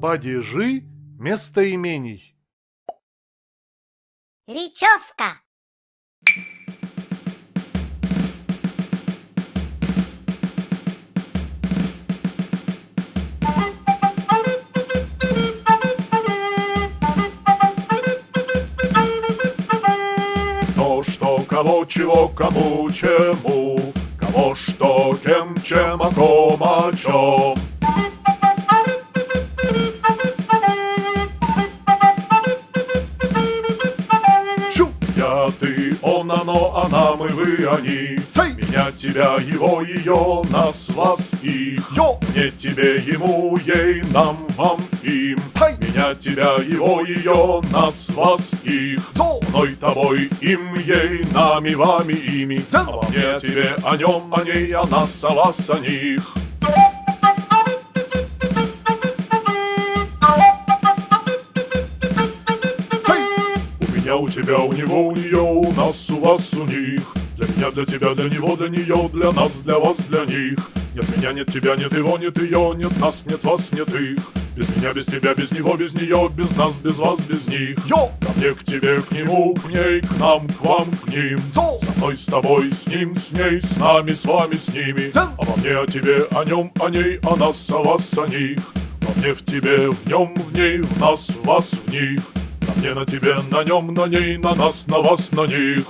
Падежи местоимений. Речевка. То, что, кого, чего, кому, чему, Кого, что, кем, чем, о ком, о чем. Он, оно, она, мы, вы, они. Сэй! Меня, тебя, его, ее, нас, вас, их. Йо! Мне, тебе, ему, ей, нам, вам, им. Тай! Меня, тебя, его, ее, нас, вас, их. Йо! Мной, тобой, им, ей, нами, вами, ими. Обо мне, о тебе, о нем, о ней, о нас, о вас, о них. У тебя, у него, у нее, у нас, у вас, у них. Для меня, для тебя, для него, для нее, для нас, для вас, для них. Нет меня, нет тебя, нет его, нет ее, нет нас, нет вас, нет их. Без меня, без тебя, без него, без нее, без нас, без вас, без них. Йо! Ко мне, к тебе, к нему, к ней, к нам, к вам, к ним. Йо! Со мной, с тобой, с ним, с ней, с нами, с вами, с ними. Дзен! Обо мне, о тебе, о нем, о ней, о нас, о вас, о них. Во мне, в тебе, в нем, в ней, в нас, в вас, в них. Мне, на тебе, на нем, на ней, на нас, на вас, на них.